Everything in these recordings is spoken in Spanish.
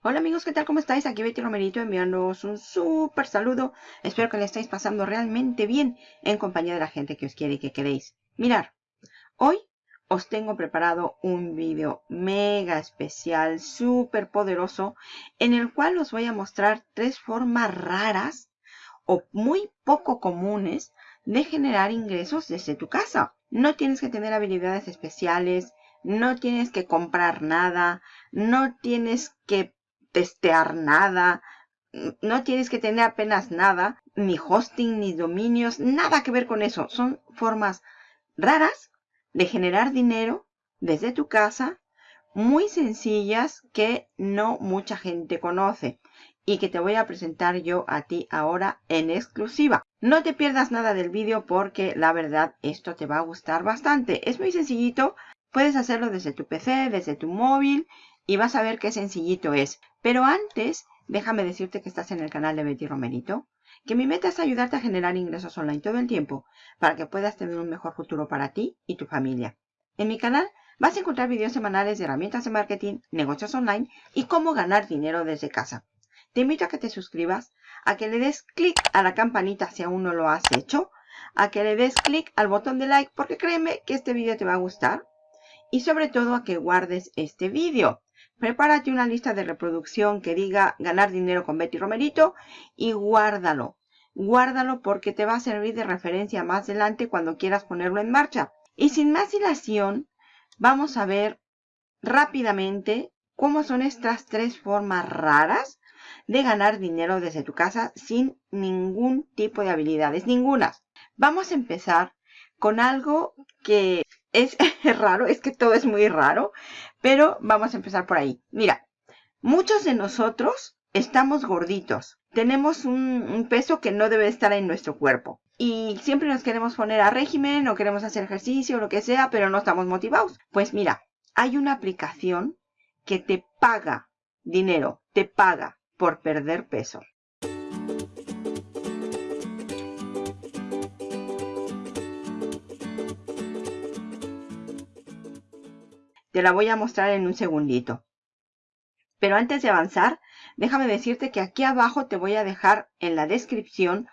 Hola amigos, ¿qué tal? ¿Cómo estáis? Aquí Betty Romerito enviándoos un súper saludo. Espero que le estéis pasando realmente bien en compañía de la gente que os quiere y que queréis. Mirar, hoy os tengo preparado un vídeo mega especial, súper poderoso, en el cual os voy a mostrar tres formas raras o muy poco comunes de generar ingresos desde tu casa. No tienes que tener habilidades especiales, no tienes que comprar nada, no tienes que testear nada, no tienes que tener apenas nada, ni hosting, ni dominios, nada que ver con eso. Son formas raras de generar dinero desde tu casa, muy sencillas que no mucha gente conoce y que te voy a presentar yo a ti ahora en exclusiva. No te pierdas nada del vídeo porque la verdad esto te va a gustar bastante. Es muy sencillito, puedes hacerlo desde tu PC, desde tu móvil y vas a ver qué sencillito es. Pero antes, déjame decirte que estás en el canal de Betty Romerito, que mi meta es ayudarte a generar ingresos online todo el tiempo para que puedas tener un mejor futuro para ti y tu familia. En mi canal vas a encontrar videos semanales de herramientas de marketing, negocios online y cómo ganar dinero desde casa. Te invito a que te suscribas, a que le des clic a la campanita si aún no lo has hecho, a que le des clic al botón de like porque créeme que este vídeo te va a gustar y sobre todo a que guardes este vídeo. Prepárate una lista de reproducción que diga ganar dinero con Betty Romerito y guárdalo. Guárdalo porque te va a servir de referencia más adelante cuando quieras ponerlo en marcha. Y sin más dilación, vamos a ver rápidamente cómo son estas tres formas raras de ganar dinero desde tu casa sin ningún tipo de habilidades, ninguna. Vamos a empezar con algo que es raro, es que todo es muy raro, pero vamos a empezar por ahí. Mira, muchos de nosotros estamos gorditos, tenemos un, peso que no debe estar en nuestro cuerpo. Y siempre nos queremos poner a régimen o queremos hacer ejercicio o lo que sea, pero no estamos motivados. Pues mira, hay una aplicación que te paga dinero, te paga por perder peso. Te la voy a mostrar en un segundito. Pero antes de avanzar, déjame decirte que aquí abajo te voy a dejar en la descripción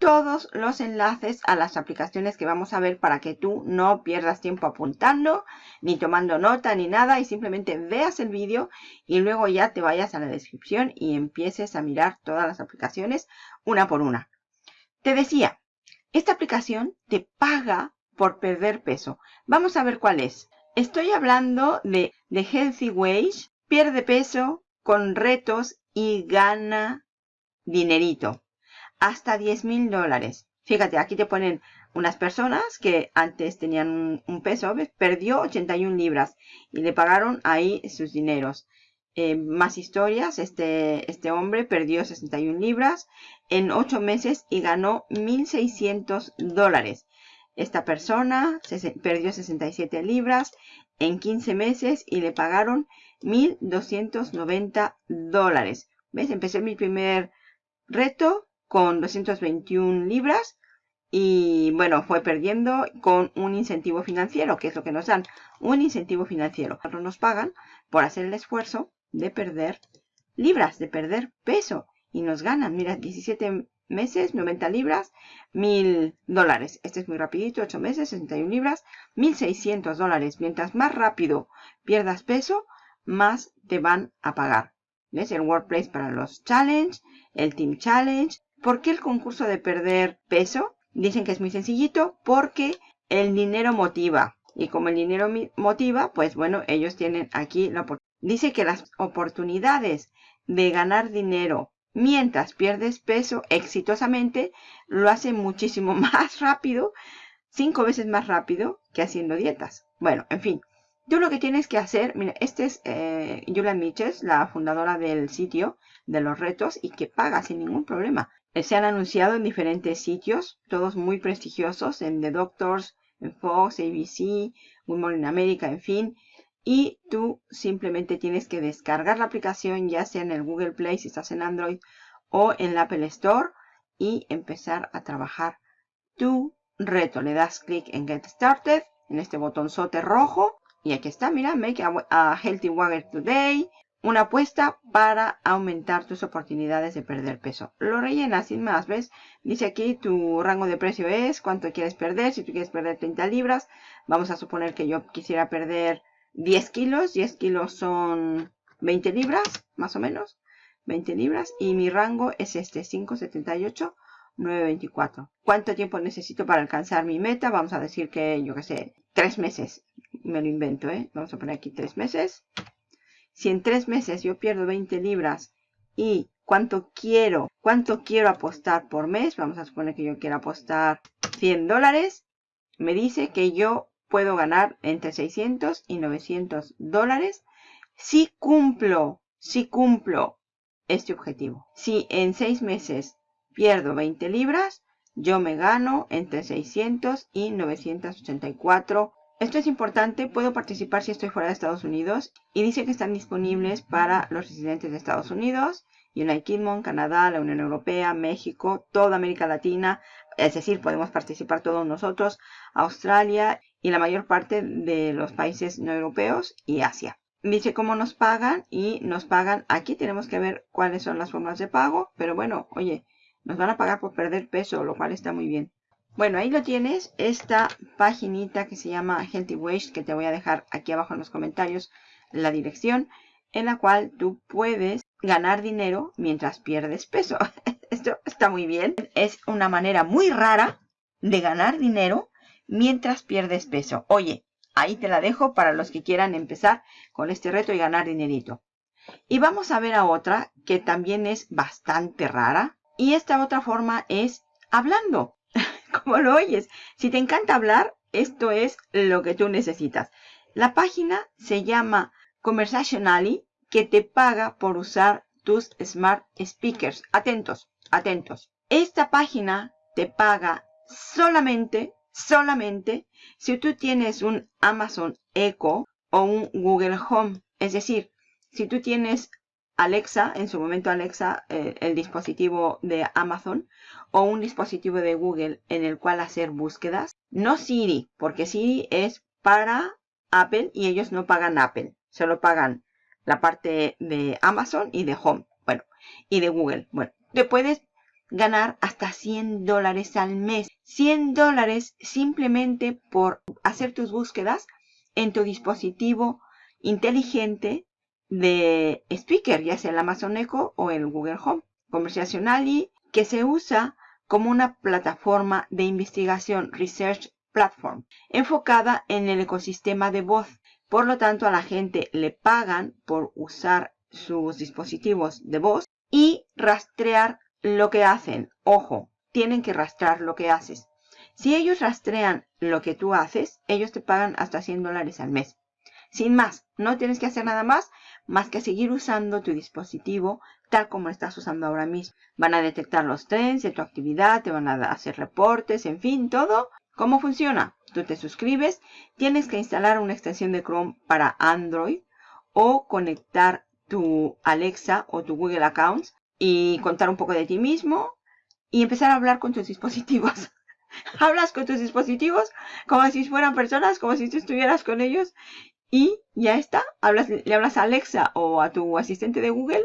todos los enlaces a las aplicaciones que vamos a ver para que tú no pierdas tiempo apuntando, ni tomando nota, ni nada, y simplemente veas el vídeo y luego ya te vayas a la descripción y empieces a mirar todas las aplicaciones una por una. Te decía, esta aplicación te paga por perder peso. Vamos a ver cuál es. Estoy hablando de, de Healthy Wage, pierde peso con retos y gana dinerito. Hasta 10 mil dólares. Fíjate, aquí te ponen unas personas que antes tenían un, peso, perdió 81 libras y le pagaron ahí sus dineros. Eh, más historias, este, este hombre perdió 61 libras en 8 meses y ganó 1.600 dólares. Esta persona perdió 67 libras en 15 meses y le pagaron 1.290 dólares. ¿Ves? Empecé mi primer reto con 221 libras y bueno, fue perdiendo con un incentivo financiero, que es lo que nos dan, un incentivo financiero. Nos pagan por hacer el esfuerzo de perder libras, de perder peso y nos ganan, mira, 17 meses, 90 libras, 1000 dólares. Este es muy rapidito, 8 meses, 61 libras, 1600 dólares. Mientras más rápido pierdas peso, más te van a pagar. ¿Ves? El Workplace para los Challenge, el Team Challenge. ¿Por qué el concurso de perder peso? Dicen que es muy sencillito porque el dinero motiva. Y como el dinero motiva, pues bueno, ellos tienen aquí la oportunidad. Dice que las oportunidades de ganar dinero mientras pierdes peso exitosamente, lo hace muchísimo más rápido, cinco veces más rápido que haciendo dietas. Bueno, en fin, tú lo que tienes que hacer, mira, este es eh, Julia Miches, la fundadora del sitio de los retos y que paga sin ningún problema. Eh, se han anunciado en diferentes sitios, todos muy prestigiosos, en The Doctors, en Fox, ABC, Women in America, en fin. Y tú simplemente tienes que descargar la aplicación, ya sea en el Google Play si estás en Android o en la Apple Store y empezar a trabajar tu reto. Le das clic en Get Started, en este botonzote rojo. Y aquí está, mira, Make a, Healthy Wagger Today. una apuesta para aumentar tus oportunidades de perder peso. Lo rellenas sin más, ¿ves? Dice aquí tu rango de precio es cuánto quieres perder. Si tú quieres perder 30 libras, vamos a suponer que yo quisiera perder 10 kilos. 10 kilos son 20 libras, más o menos. 20 libras. Y mi rango es este, 578. 9.24. ¿Cuánto tiempo necesito para alcanzar mi meta? Vamos a decir que, yo qué sé, 3 meses. Me lo invento, ¿eh? Vamos a poner aquí 3 meses. Si en 3 meses yo pierdo 20 libras y cuánto quiero, cuánto quiero apostar por mes, vamos a suponer que yo quiero apostar 100 dólares, me dice que yo puedo ganar entre 600 y 900 dólares si cumplo, si cumplo este objetivo. Si en 6 meses pierdo 20 libras, yo me gano entre 600 y 984. Esto es importante, puedo participar si estoy fuera de Estados Unidos y dice que están disponibles para los residentes de Estados Unidos, United Kingdom, Canadá, la Unión Europea, México, toda América Latina, es decir, podemos participar todos nosotros, Australia y la mayor parte de los países no europeos y Asia. Dice cómo nos pagan y nos pagan, aquí tenemos que ver cuáles son las formas de pago, pero bueno, oye, nos van a pagar por perder peso, lo cual está muy bien. Bueno, ahí lo tienes, esta paginita que se llama Healthy Waste, que te voy a dejar aquí abajo en los comentarios la dirección, en la cual tú puedes ganar dinero mientras pierdes peso. Esto está muy bien. Es una manera muy rara de ganar dinero mientras pierdes peso. Oye, ahí te la dejo para los que quieran empezar con este reto y ganar dinerito. Y vamos a ver a otra que también es bastante rara. Y esta otra forma es hablando, como lo oyes. Si te encanta hablar, esto es lo que tú necesitas. La página se llama Conversationally, que te paga por usar tus Smart Speakers. Atentos, atentos. Esta página te paga solamente, solamente si tú tienes un Amazon Echo o un Google Home. Es decir, si tú tienes Alexa, en su momento Alexa, eh, el dispositivo de Amazon, o un dispositivo de Google en el cual hacer búsquedas. No Siri, porque Siri es para Apple y ellos no pagan Apple, solo pagan la parte de Amazon y de Home, bueno, y de Google. Bueno, te puedes ganar hasta 100 dólares al mes. 100 dólares simplemente por hacer tus búsquedas en tu dispositivo inteligente de speaker, ya sea el Amazon Echo o el Google Home. Conversationally, que se usa como una plataforma de investigación Research Platform, enfocada en el ecosistema de voz. Por lo tanto, a la gente le pagan por usar sus dispositivos de voz y rastrear lo que hacen. Ojo, tienen que rastrear lo que haces. Si ellos rastrean lo que tú haces, ellos te pagan hasta 100 dólares al mes. Sin más, no tienes que hacer nada más más que seguir usando tu dispositivo tal como lo estás usando ahora mismo. Van a detectar los trends de tu actividad, te van a hacer reportes, en fin, todo. ¿Cómo funciona? Tú te suscribes, tienes que instalar una extensión de Chrome para Android o conectar tu Alexa o tu Google Accounts y contar un poco de ti mismo y empezar a hablar con tus dispositivos. Hablas con tus dispositivos como si fueran personas, como si tú estuvieras con ellos y ya está. Hablas, le hablas a Alexa o a tu asistente de Google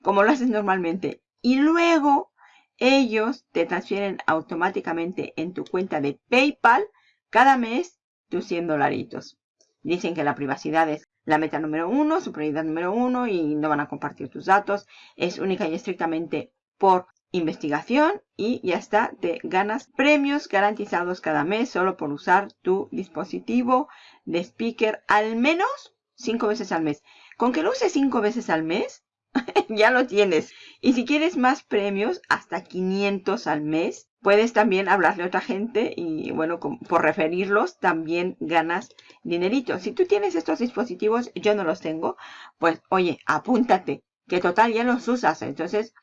como lo haces normalmente. Y luego ellos te transfieren automáticamente en tu cuenta de PayPal cada mes tus 100 dolaritos. Dicen que la privacidad es la meta número uno, su prioridad número uno y no van a compartir tus datos. Es única y estrictamente por investigación y ya está, te ganas premios garantizados cada mes solo por usar tu dispositivo de speaker al menos cinco veces al mes. Con que lo uses cinco veces al mes, ya lo tienes. Y si quieres más premios, hasta 500 al mes, puedes también hablarle a otra gente y bueno, por referirlos también ganas dinerito. Si tú tienes estos dispositivos, yo no los tengo, pues oye, apúntate, que total ya los usas. Entonces,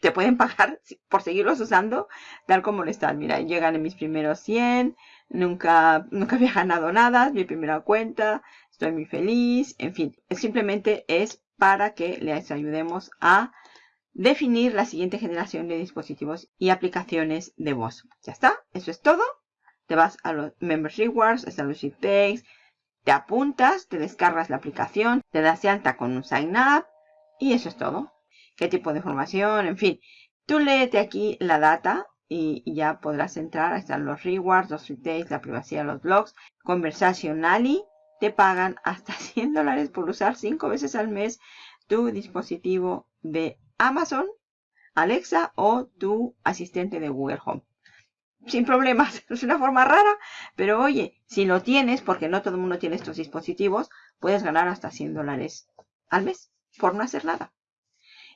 te pueden pagar por seguirlos usando tal como lo están. Mira, llegan en mis primeros 100, nunca, nunca había ganado nada, mi primera cuenta, estoy muy feliz, en fin, simplemente es para que les ayudemos a definir la siguiente generación de dispositivos y aplicaciones de voz. Ya está, eso es todo. Te vas a los Members Rewards, Establishing Takes, te apuntas, te descargas la aplicación, te das de alta con un Sign Up, Y eso es todo. ¿Qué tipo de información? En fin, tú léete aquí la data y, ya podrás entrar. Ahí están los rewards, los retails, la privacidad, los blogs. Conversationally te pagan hasta 100 dólares por usar 5 veces al mes tu dispositivo de Amazon, Alexa o tu asistente de Google Home. Sin problemas, es una forma rara, pero oye, si lo tienes, porque no todo el mundo tiene estos dispositivos, puedes ganar hasta 100 dólares al mes por no hacer nada.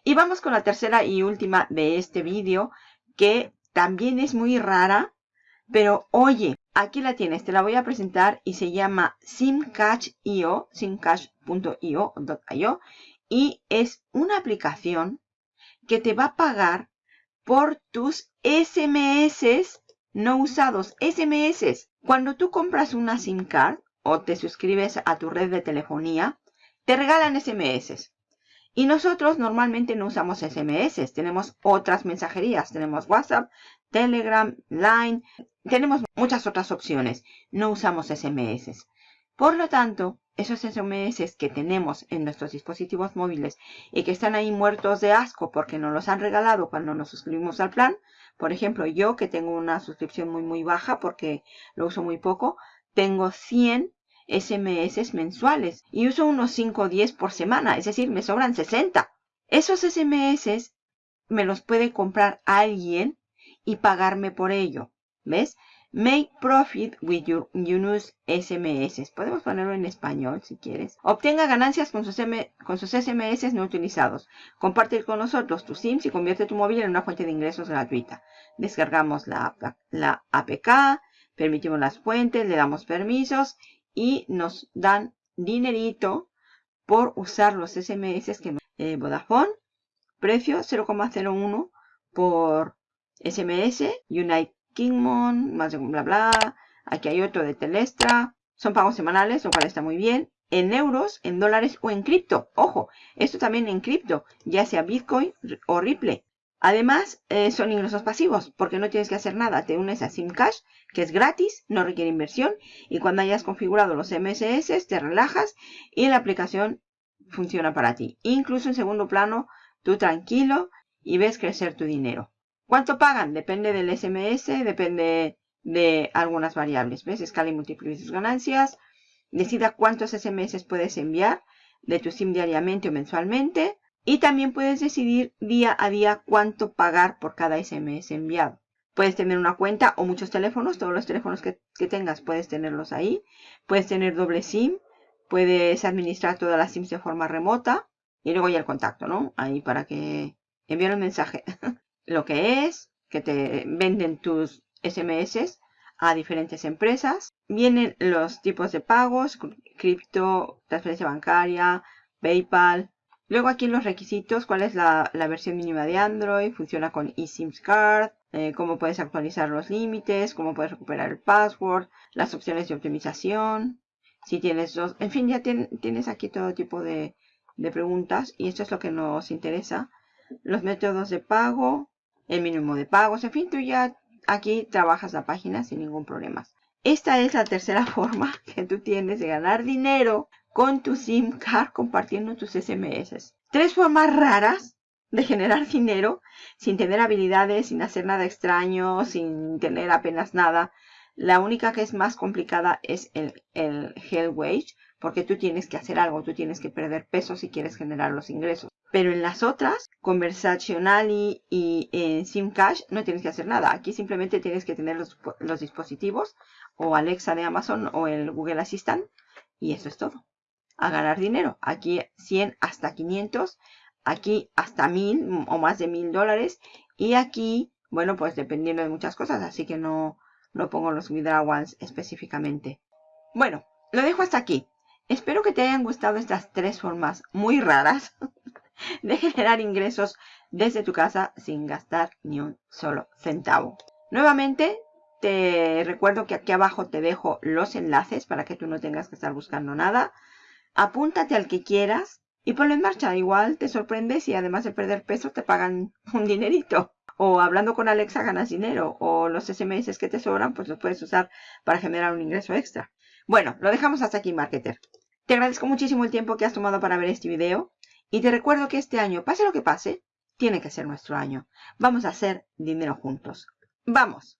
Y vamos con la tercera y última de este vídeo, que también es muy rara, pero oye, aquí la tienes, te la voy a presentar y se llama SimCash.io, simcash.io, y es una aplicación que te va a pagar por tus SMS no usados. SMS. Cuando tú compras una SIM card o te suscribes a tu red de telefonía, te regalan SMS. Y nosotros normalmente no usamos SMS, tenemos otras mensajerías, tenemos WhatsApp, Telegram, Line, tenemos muchas otras opciones, no usamos SMS. Por lo tanto, esos SMS que tenemos en nuestros dispositivos móviles y que están ahí muertos de asco porque nos los han regalado cuando nos suscribimos al plan, por ejemplo, yo que tengo una suscripción muy muy baja porque lo uso muy poco, tengo 100 SMS mensuales y uso unos 5 o 10 por semana, es decir, me sobran 60. Esos SMS me los puede comprar alguien y pagarme por ello. ¿Ves? Make profit with your use SMS. Podemos ponerlo en español si quieres. Obtenga ganancias con sus, con sus SMS no utilizados. Comparte con nosotros tus SIMs y convierte tu móvil en una fuente de ingresos gratuita. Descargamos la, la APK, permitimos las fuentes, le damos permisos y nos dan dinerito por usar los SMS que eh, Vodafone. Precio 0,01 por SMS. United Kingmon, más de bla bla. Aquí hay otro de Telestra. Son pagos semanales, lo cual está muy bien. En euros, en dólares o en cripto. Ojo, esto también en cripto, ya sea Bitcoin o Ripple. Además, eh, son ingresos pasivos, porque no tienes que hacer nada. Te unes a SimCash, que es gratis, no requiere inversión. Y cuando hayas configurado los MSS, te relajas y la aplicación funciona para ti. Incluso en segundo plano, tú tranquilo y ves crecer tu dinero. ¿Cuánto pagan? Depende del SMS, depende de algunas variables. ¿Ves? Escala y multiplica sus ganancias. Decida cuántos SMS puedes enviar de tu SIM diariamente o mensualmente y también puedes decidir día a día cuánto pagar por cada SMS enviado. Puedes tener una cuenta o muchos teléfonos, todos los teléfonos que, tengas puedes tenerlos ahí. Puedes tener doble SIM, puedes administrar todas las SIMs de forma remota y luego ya el contacto, ¿no? Ahí para que envíen un mensaje. Lo que es, que te venden tus SMS a diferentes empresas. Vienen los tipos de pagos, cripto, transferencia bancaria, PayPal, Luego aquí los requisitos, cuál es la, versión mínima de Android, funciona con eSIMs Card, eh, cómo puedes actualizar los límites, cómo puedes recuperar el password, las opciones de optimización, si tienes dos, en fin, ya tienes aquí todo tipo de, de preguntas y esto es lo que nos interesa. Los métodos de pago, el mínimo de pagos, en fin, tú ya aquí trabajas la página sin ningún problema. Esta es la tercera forma que tú tienes de ganar dinero con tu SIM card compartiendo tus SMS. Tres formas raras de generar dinero sin tener habilidades, sin hacer nada extraño, sin tener apenas nada. La única que es más complicada es el, el Hell Wage, porque tú tienes que hacer algo, tú tienes que perder peso si quieres generar los ingresos. Pero en las otras, Conversational y, en SIM Cash, no tienes que hacer nada. Aquí simplemente tienes que tener los, dispositivos, o Alexa de Amazon, o el Google Assistant, y eso es todo a ganar dinero. Aquí 100 hasta 500, aquí hasta 1000 o más de 1000 dólares. Y aquí, bueno, pues dependiendo de muchas cosas, así que no, no pongo los withdraw ones específicamente. Bueno, lo dejo hasta aquí. Espero que te hayan gustado estas tres formas muy raras de generar ingresos desde tu casa sin gastar ni un solo centavo. Nuevamente, te recuerdo que aquí abajo te dejo los enlaces para que tú no tengas que estar buscando nada apúntate al que quieras y ponlo en marcha. Igual te sorprendes y además de perder peso te pagan un dinerito. O hablando con Alexa ganas dinero. O los SMS que te sobran pues los puedes usar para generar un ingreso extra. Bueno, lo dejamos hasta aquí, marketer. Te agradezco muchísimo el tiempo que has tomado para ver este video. Y te recuerdo que este año, pase lo que pase, tiene que ser nuestro año. Vamos a hacer dinero juntos. ¡Vamos!